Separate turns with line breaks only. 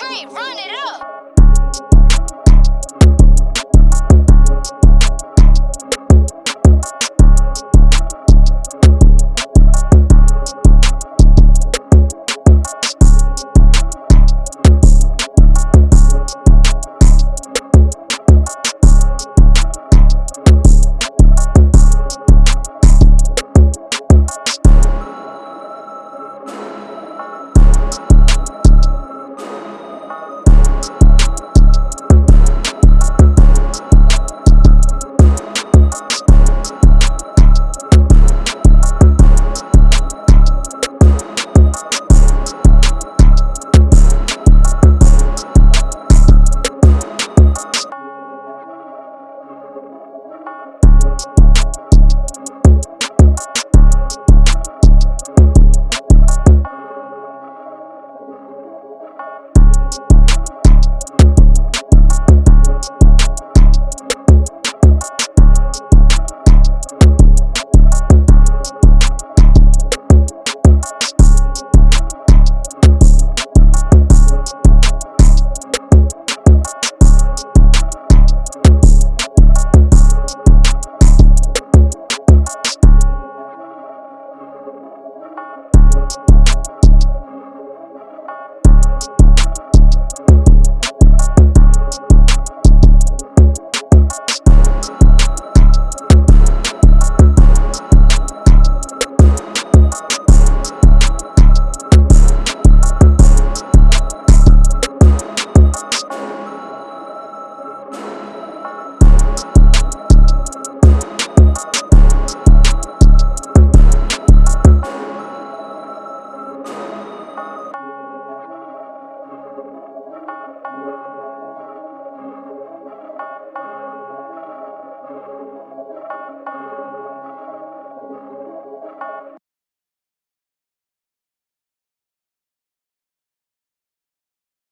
Run it up!